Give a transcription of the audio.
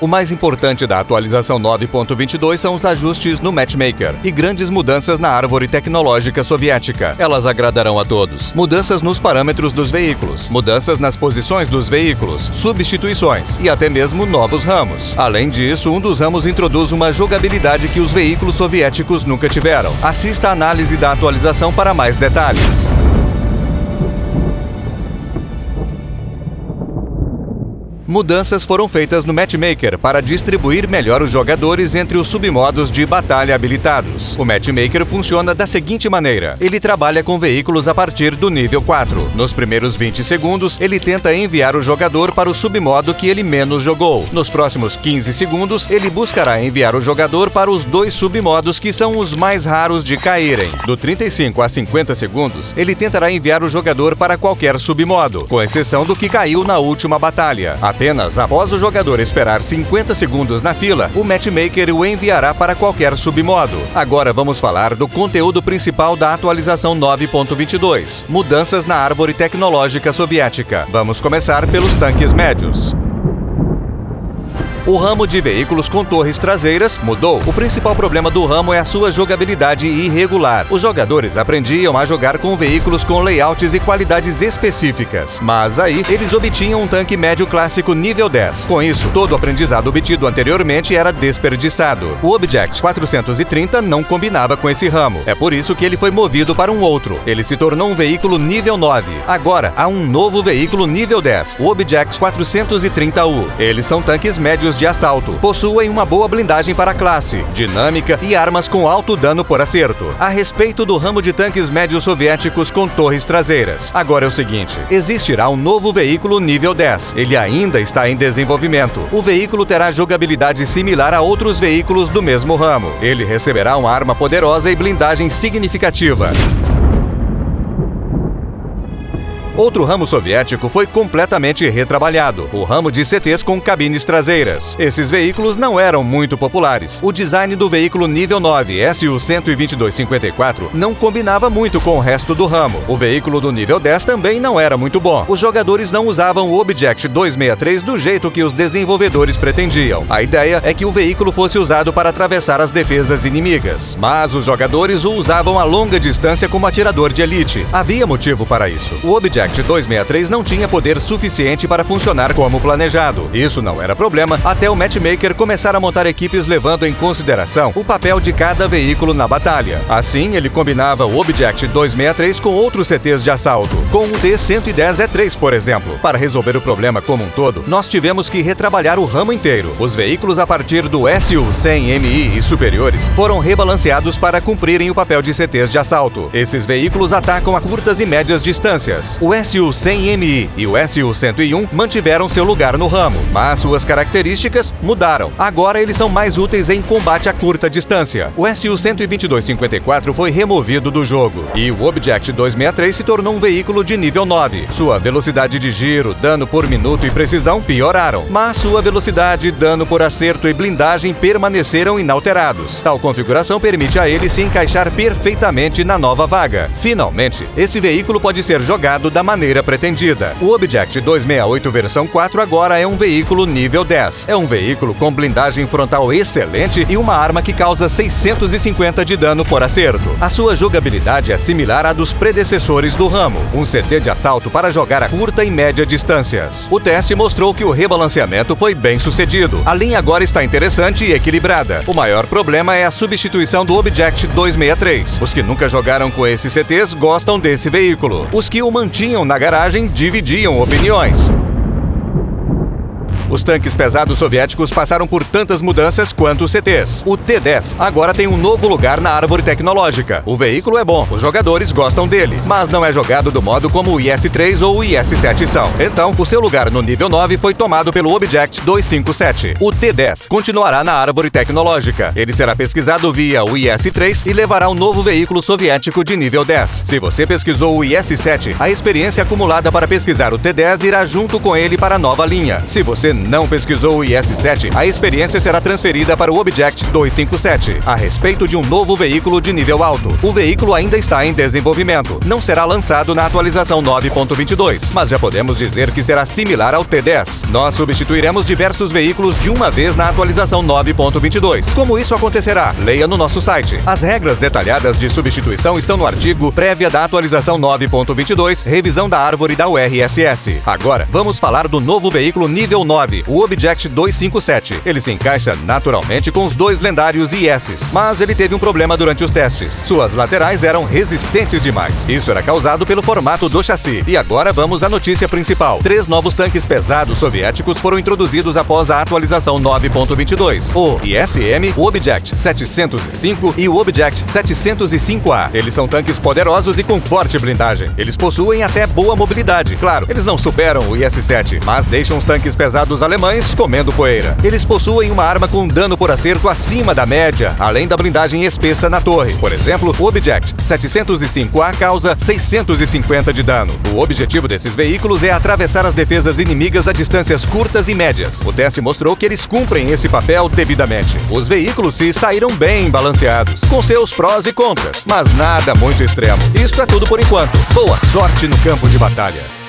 O mais importante da atualização 9.22 são os ajustes no Matchmaker e grandes mudanças na árvore tecnológica soviética. Elas agradarão a todos. Mudanças nos parâmetros dos veículos, mudanças nas posições dos veículos, substituições e até mesmo novos ramos. Além disso, um dos ramos introduz uma jogabilidade que os veículos soviéticos nunca tiveram. Assista a análise da atualização para mais detalhes. Mudanças foram feitas no Matchmaker para distribuir melhor os jogadores entre os submodos de batalha habilitados. O Matchmaker funciona da seguinte maneira: ele trabalha com veículos a partir do nível 4. Nos primeiros 20 segundos, ele tenta enviar o jogador para o submodo que ele menos jogou. Nos próximos 15 segundos, ele buscará enviar o jogador para os dois submodos que são os mais raros de caírem. Do 35 a 50 segundos, ele tentará enviar o jogador para qualquer submodo, com exceção do que caiu na última batalha. Apenas após o jogador esperar 50 segundos na fila, o matchmaker o enviará para qualquer submodo. Agora vamos falar do conteúdo principal da atualização 9.22, mudanças na árvore tecnológica soviética. Vamos começar pelos tanques médios. O ramo de veículos com torres traseiras mudou. O principal problema do ramo é a sua jogabilidade irregular. Os jogadores aprendiam a jogar com veículos com layouts e qualidades específicas, mas aí eles obtinham um tanque médio clássico nível 10. Com isso, todo o aprendizado obtido anteriormente era desperdiçado. O Object 430 não combinava com esse ramo. É por isso que ele foi movido para um outro. Ele se tornou um veículo nível 9. Agora, há um novo veículo nível 10, o Object 430U. Eles são tanques médios de assalto. Possuem uma boa blindagem para classe, dinâmica e armas com alto dano por acerto. A respeito do ramo de tanques médios soviéticos com torres traseiras. Agora é o seguinte: existirá um novo veículo nível 10. Ele ainda está em desenvolvimento. O veículo terá jogabilidade similar a outros veículos do mesmo ramo. Ele receberá uma arma poderosa e blindagem significativa. Outro ramo soviético foi completamente retrabalhado, o ramo de CTs com cabines traseiras. Esses veículos não eram muito populares. O design do veículo nível 9 SU-12254 não combinava muito com o resto do ramo. O veículo do nível 10 também não era muito bom. Os jogadores não usavam o Object 263 do jeito que os desenvolvedores pretendiam. A ideia é que o veículo fosse usado para atravessar as defesas inimigas. Mas os jogadores o usavam a longa distância como atirador de elite. Havia motivo para isso. O Object Project 263 não tinha poder suficiente para funcionar como planejado. Isso não era problema até o matchmaker começar a montar equipes levando em consideração o papel de cada veículo na batalha. Assim, ele combinava o Object 263 com outros CTs de assalto, com o T-110E3, por exemplo. Para resolver o problema como um todo, nós tivemos que retrabalhar o ramo inteiro. Os veículos a partir do SU-100MI e superiores foram rebalanceados para cumprirem o papel de CTs de assalto. Esses veículos atacam a curtas e médias distâncias. O SU-100MI e o SU-101 mantiveram seu lugar no ramo, mas suas características mudaram. Agora eles são mais úteis em combate a curta distância. O SU-12254 foi removido do jogo e o Object 263 se tornou um veículo de nível 9. Sua velocidade de giro, dano por minuto e precisão pioraram, mas sua velocidade, dano por acerto e blindagem permaneceram inalterados. Tal configuração permite a ele se encaixar perfeitamente na nova vaga. Finalmente, esse veículo pode ser jogado da maneira pretendida. O Object 268 versão 4 agora é um veículo nível 10. É um veículo com blindagem frontal excelente e uma arma que causa 650 de dano por acerto. A sua jogabilidade é similar à dos predecessores do ramo, um CT de assalto para jogar a curta e média distâncias. O teste mostrou que o rebalanceamento foi bem sucedido. A linha agora está interessante e equilibrada. O maior problema é a substituição do Object 263. Os que nunca jogaram com esses CTs gostam desse veículo. Os que o mantinham na garagem dividiam opiniões. Os tanques pesados soviéticos passaram por tantas mudanças quanto os CTs. O T-10 agora tem um novo lugar na árvore tecnológica. O veículo é bom, os jogadores gostam dele, mas não é jogado do modo como o IS-3 ou o IS-7 são. Então, o seu lugar no nível 9 foi tomado pelo Object 257. O T-10 continuará na árvore tecnológica. Ele será pesquisado via o IS-3 e levará um novo veículo soviético de nível 10. Se você pesquisou o IS-7, a experiência acumulada para pesquisar o T-10 irá junto com ele para a nova linha. Se você não pesquisou o IS-7, a experiência será transferida para o Object 257, a respeito de um novo veículo de nível alto. O veículo ainda está em desenvolvimento. Não será lançado na atualização 9.22, mas já podemos dizer que será similar ao T10. Nós substituiremos diversos veículos de uma vez na atualização 9.22. Como isso acontecerá? Leia no nosso site. As regras detalhadas de substituição estão no artigo prévia da atualização 9.22, revisão da árvore da URSS. Agora, vamos falar do novo veículo nível 9, o Object 257. Ele se encaixa naturalmente com os dois lendários IS, mas ele teve um problema durante os testes. Suas laterais eram resistentes demais. Isso era causado pelo formato do chassi. E agora vamos à notícia principal. Três novos tanques pesados soviéticos foram introduzidos após a atualização 9.22. O ISM, o Object 705 e o Object 705A. Eles são tanques poderosos e com forte blindagem. Eles possuem até boa mobilidade. Claro, eles não superam o IS-7, mas deixam os tanques pesados alemães comendo poeira. Eles possuem uma arma com dano por acerto acima da média, além da blindagem espessa na torre. Por exemplo, o Object 705A causa 650 de dano. O objetivo desses veículos é atravessar as defesas inimigas a distâncias curtas e médias. O teste mostrou que eles cumprem esse papel devidamente. Os veículos se saíram bem balanceados, com seus prós e contras, mas nada muito extremo. Isso é tudo por enquanto. Boa sorte no campo de batalha.